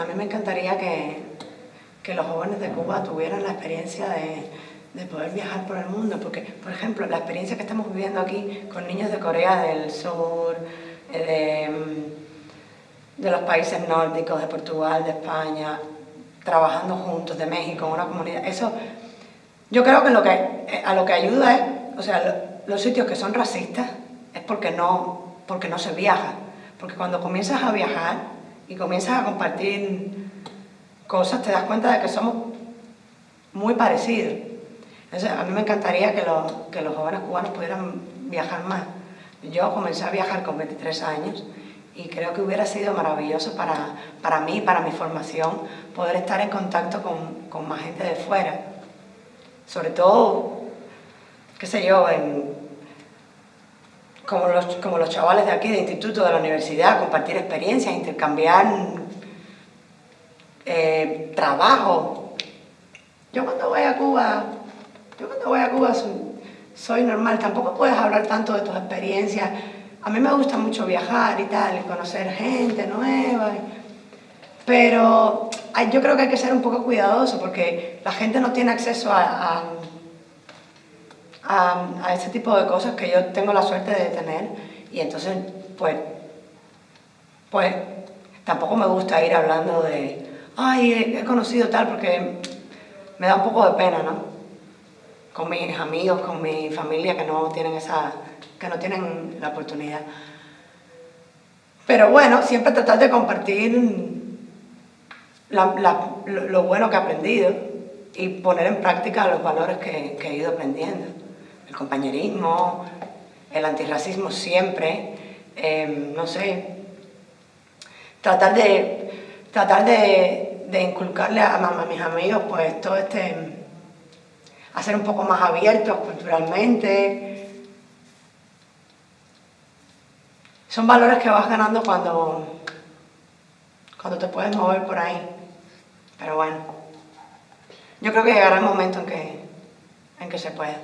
A mí me encantaría que, que los jóvenes de Cuba tuvieran la experiencia de, de, poder viajar por el mundo, porque, por ejemplo, la experiencia que estamos viviendo aquí con niños de Corea del Sur, eh, de, de los países nórdicos, de Portugal, de España, trabajando juntos, de México, en una comunidad, eso yo creo que eh, a lo que ayuda es, o sea, los sitios que son racistas es porque no, porque no se viaja, porque cuando comienzas a viajar, y comienzas a compartir cosas, te das cuenta de que somos muy parecidos. a mí me encantaría que los, que los jóvenes cubanos pudieran viajar más. Yo comencé a viajar con 23 años y creo que hubiera sido maravilloso para, para mí, para mi formación, poder estar en contacto con, con más gente de fuera. Sobre todo, qué sé yo, en, como los, como los chavales de aquí, de instituto, de la universidad, compartir experiencias, intercambiar eh, trabajo. Yo cuando voy a Cuba, yo cuando voy a Cuba soy, normal, tampoco puedes hablar tanto de tus experiencias. A mí me gusta mucho viajar y tal, conocer gente nueva, pero yo creo que hay que ser un poco cuidadoso porque la gente no tiene acceso a, ese tipo de cosas que yo tengo la suerte de tener y entonces pues, pues tampoco me gusta ir hablando de ay, he, conocido tal porque me da un poco de pena, ¿no? Con mis amigos, con mi familia que no tienen esa, que no tienen la oportunidad. Pero bueno, siempre tratar de compartir lo, bueno que he aprendido y poner en práctica los valores que he ido aprendiendo el compañerismo, el antirracismo siempre, em, no sé, tratar de, tratar de, inculcarle a, a, mis amigos pues todo este, a ser un poco más abiertos culturalmente. Son valores que vas ganando cuando, cuando te puedes mover por ahí. Pero bueno, yo creo que llegará el momento en que, en que se pueda.